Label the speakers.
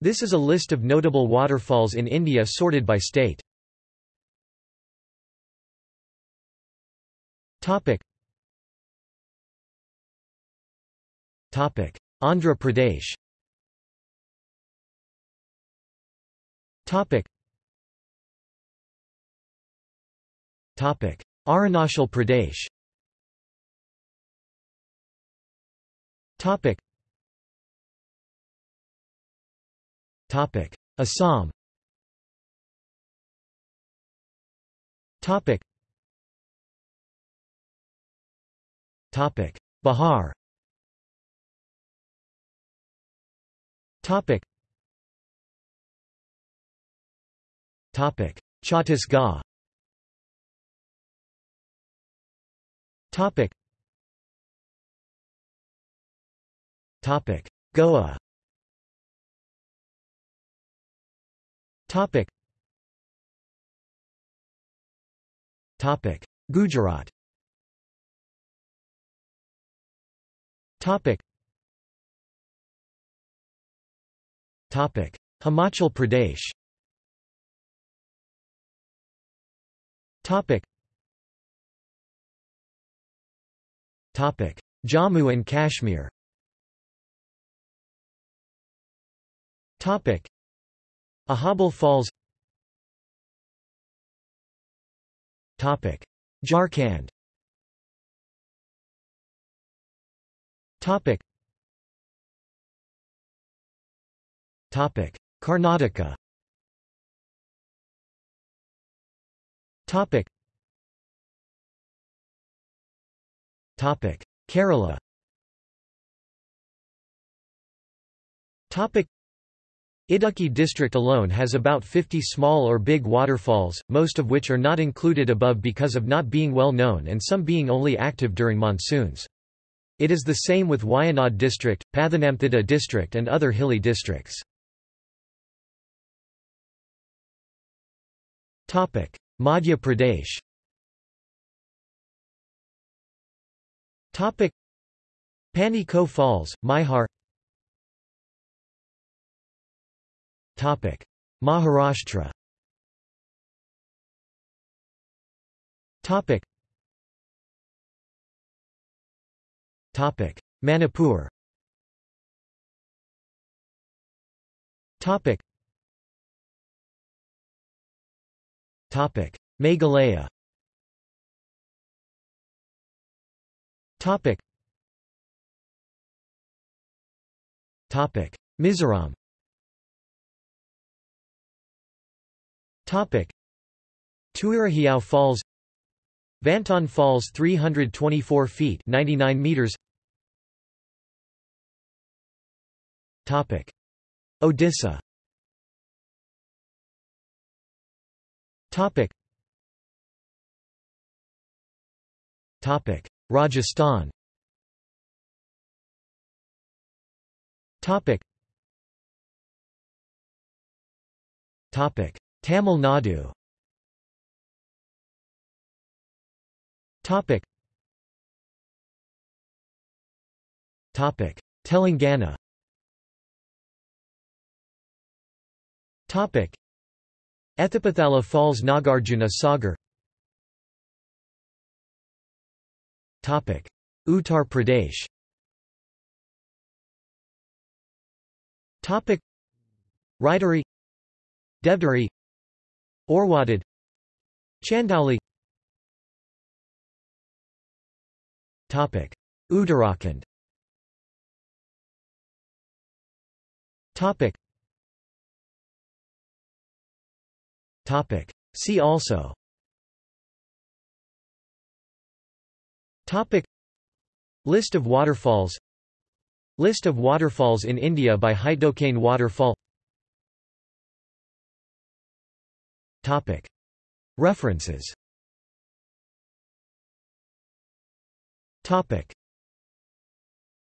Speaker 1: This is a list of notable waterfalls in India sorted by state. Topic. Topic. Andhra Pradesh Topic. Topic. Arunachal Pradesh Topic. Topic. Assam Topic. Topic. Bihar Topic. Topic. Chhattisgarh Topic. Topic. Goa Topic. Topic. Gujarat Topic. Topic. Himachal Pradesh Topic. Topic. Jammu and Kashmir Topic. Aharbal Falls Topic. Jharkhand Topic. Topic. Karnataka Topic. Topic. Kerala Topic. Idukki district alone has about 50 small or big waterfalls, most of which are not included above because of not being well known and some being only active during monsoons. It is the same with Wayanad district, Pathanamthitta district and other hilly districts. Madhya Pradesh Pani Ko Falls, Maihar Maharashtra. Manipur. Meghalaya. Mizoram. Topic: Falls, Vantawng Falls 324 feet 99 meters. Topic: Odisha. Topic: Topic: Rajasthan. Topic: Topic: Tamil Nadu. Topic. Topic. Telangana. Topic. Ethipothala Falls Nagarjuna Sagar. Topic. Uttar Pradesh. Topic. Rajdari Devdari Orwadad Chandauli Topic. Uttarakhand. Topic. Topic. See also. Topic. List of waterfalls. List of waterfalls in India by Haitokane waterfall References.